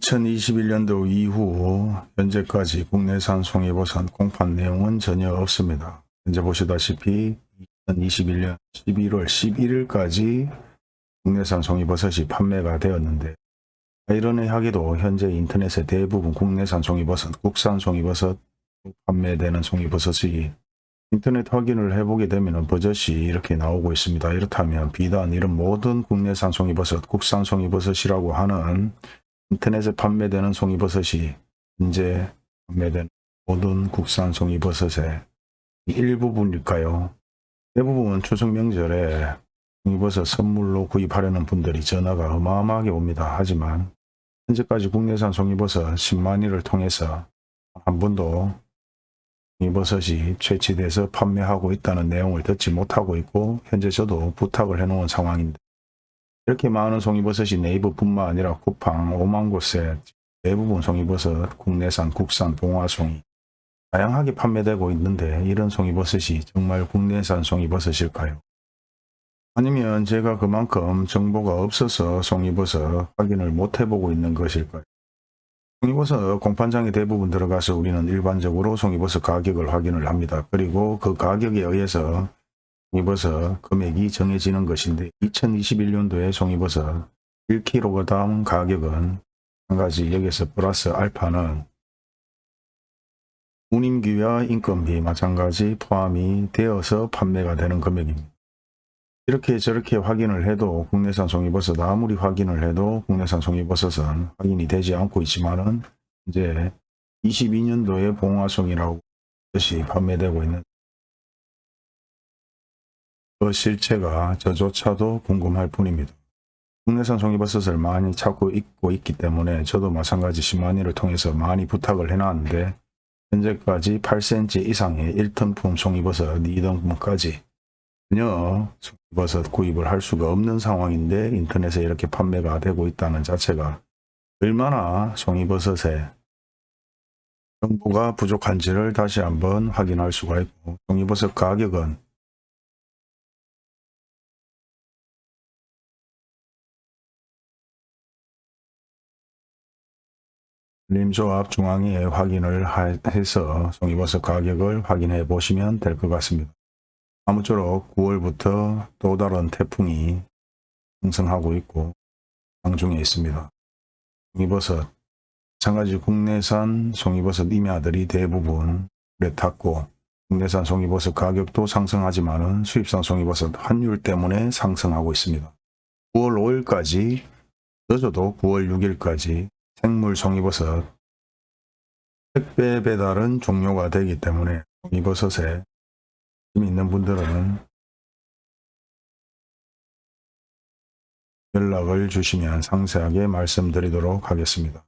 2021년도 이후 현재까지 국내산 송이버섯 공판 내용은 전혀 없습니다. 현재 보시다시피 2021년 11월 11일까지 국내산 송이버섯이 판매가 되었는데 아이러니하게도 현재 인터넷에 대부분 국내산 송이버섯, 국산 송이버섯 판매되는 송이버섯이 인터넷 확인을 해보게 되면 버젓이 이렇게 나오고 있습니다. 이렇다면 비단 이런 모든 국내산 송이버섯, 국산 송이버섯이라고 하는 인터넷에 판매되는 송이버섯이 현재 판매되는 모든 국산 송이버섯의 일부분일까요? 대부분 추석 명절에 송이버섯 선물로 구입하려는 분들이 전화가 어마어마하게 옵니다. 하지만 현재까지 국내산 송이버섯 10만위를 통해서 한 번도 송이버섯이 채취돼서 판매하고 있다는 내용을 듣지 못하고 있고 현재 저도 부탁을 해놓은 상황인데 이렇게 많은 송이버섯이 네이버 뿐만 아니라 쿠팡 5만 곳에 대부분 송이버섯 국내산 국산 봉화송이 다양하게 판매되고 있는데 이런 송이버섯이 정말 국내산 송이버섯일까요? 아니면 제가 그만큼 정보가 없어서 송이버섯 확인을 못 해보고 있는 것일까요? 송이버섯 공판장에 대부분 들어가서 우리는 일반적으로 송이버섯 가격을 확인을 합니다. 그리고 그 가격에 의해서 송이버섯 금액이 정해지는 것인데 2021년도에 송이버섯 1kg 가격은 한 가지 여기서 플러스 알파는 운임기와 인건비 마찬가지 포함이 되어서 판매가 되는 금액입니다. 이렇게 저렇게 확인을 해도 국내산 송이버섯 아무리 확인을 해도 국내산 송이버섯은 확인이 되지 않고 있지만은 이제 22년도에 봉화송이라고 것이 판매되고 있는 그 실체가 저조차도 궁금할 뿐입니다. 국내산 송이버섯을 많이 찾고 있고 있기 때문에 저도 마찬가지 10만위를 통해서 많이 부탁을 해놨는데 현재까지 8cm 이상의 1톤품 송이버섯 2등분까지 전혀 송이버섯 구입을 할 수가 없는 상황인데 인터넷에 이렇게 판매가 되고 있다는 자체가 얼마나 송이버섯에 정보가 부족한지를 다시 한번 확인할 수가 있고 송이버섯 가격은 림조합 중앙에 확인을 해서 송이버섯 가격을 확인해 보시면 될 것 같습니다. 아무쪼록 9월부터 또 다른 태풍이 형성하고 있고 상중에 있습니다. 송이버섯 마찬가지 국내산 송이버섯 임야들이 대부분 물에 탔고 국내산 송이버섯 가격도 상승하지만 수입산 송이버섯 환율 때문에 상승하고 있습니다. 9월 5일까지 늦어도 9월 6일까지 생물 송이버섯 택배 배달은 종료가 되기 때문에 송이버섯에 관심 있는 분들은 연락을 주시면 상세하게 말씀드리도록 하겠습니다.